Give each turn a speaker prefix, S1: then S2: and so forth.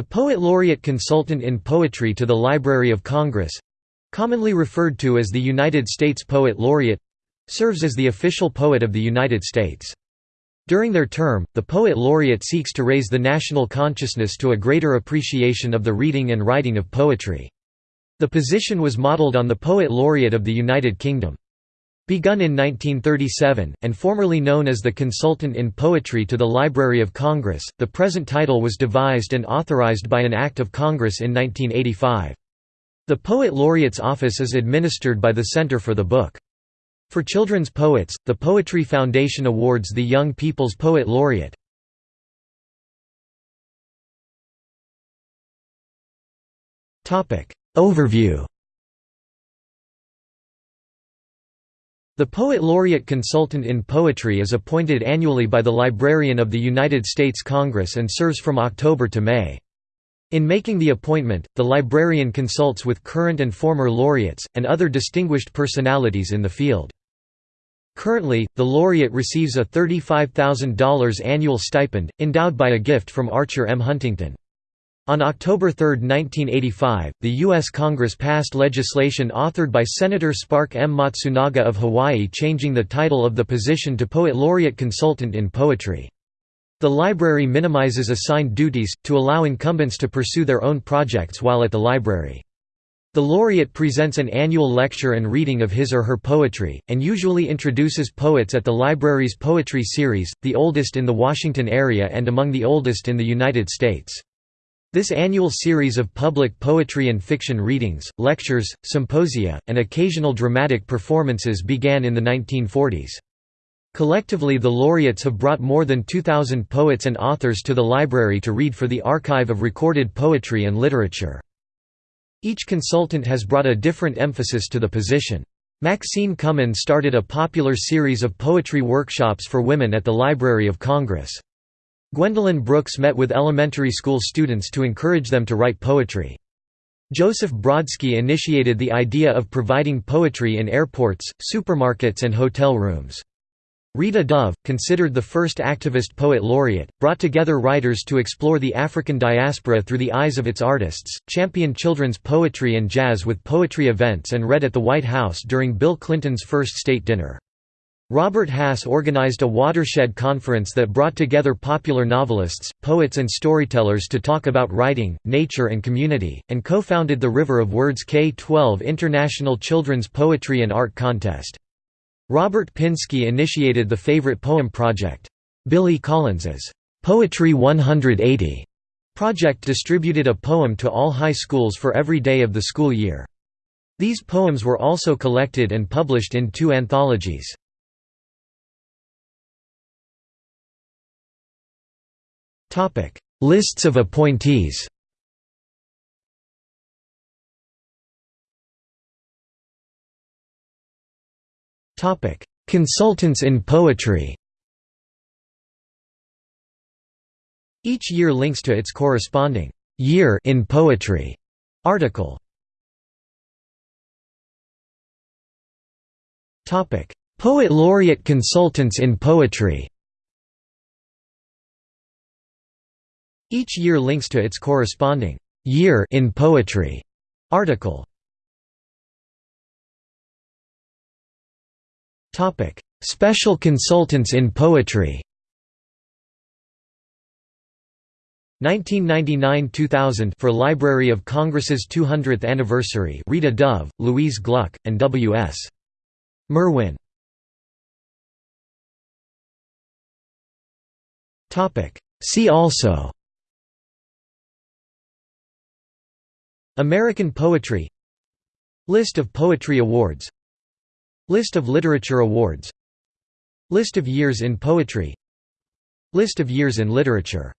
S1: The Poet Laureate Consultant in Poetry to the Library of Congress—commonly referred to as the United States Poet Laureate—serves as the official poet of the United States. During their term, the Poet Laureate seeks to raise the national consciousness to a greater appreciation of the reading and writing of poetry. The position was modeled on the Poet Laureate of the United Kingdom. Begun in 1937, and formerly known as the Consultant in Poetry to the Library of Congress, the present title was devised and authorized by an Act of Congress in 1985. The Poet Laureate's office is administered by the Center for the Book. For children's poets, the Poetry Foundation awards the Young People's Poet Laureate. Overview The Poet Laureate Consultant in Poetry is appointed annually by the Librarian of the United States Congress and serves from October to May. In making the appointment, the librarian consults with current and former laureates, and other distinguished personalities in the field. Currently, the laureate receives a $35,000 annual stipend, endowed by a gift from Archer M. Huntington. On October 3, 1985, the U.S. Congress passed legislation authored by Senator Spark M. Matsunaga of Hawaii changing the title of the position to Poet Laureate Consultant in Poetry. The library minimizes assigned duties, to allow incumbents to pursue their own projects while at the library. The laureate presents an annual lecture and reading of his or her poetry, and usually introduces poets at the library's poetry series, the oldest in the Washington area and among the oldest in the United States. This annual series of public poetry and fiction readings, lectures, symposia, and occasional dramatic performances began in the 1940s. Collectively the laureates have brought more than 2,000 poets and authors to the library to read for the archive of recorded poetry and literature. Each consultant has brought a different emphasis to the position. Maxine Kumin started a popular series of poetry workshops for women at the Library of Congress. Gwendolyn Brooks met with elementary school students to encourage them to write poetry. Joseph Brodsky initiated the idea of providing poetry in airports, supermarkets and hotel rooms. Rita Dove, considered the first activist poet laureate, brought together writers to explore the African diaspora through the eyes of its artists, championed children's poetry and jazz with poetry events and read at the White House during Bill Clinton's first state dinner. Robert Hass organized a watershed conference that brought together popular novelists, poets and storytellers to talk about writing, nature and community, and co-founded the River of Words K-12 International Children's Poetry and Art Contest. Robert Pinsky initiated the Favorite Poem Project. Billy Collins's Poetry 180 project distributed a poem to all high schools for every day of the school year. These poems were also collected and published in two anthologies. Topic: Lists of appointees. Topic: Consultants in poetry. Each year links to its corresponding year in poetry article. Topic: Poet laureate consultants in poetry. Each year links to its corresponding year in poetry article. Topic: Special consultants in poetry. 1999–2000 for Library of Congress's 200th anniversary Rita Dove, Louise Gluck, and W.S. Merwin. See also American poetry List of poetry awards List of literature awards List of years in poetry List of years in literature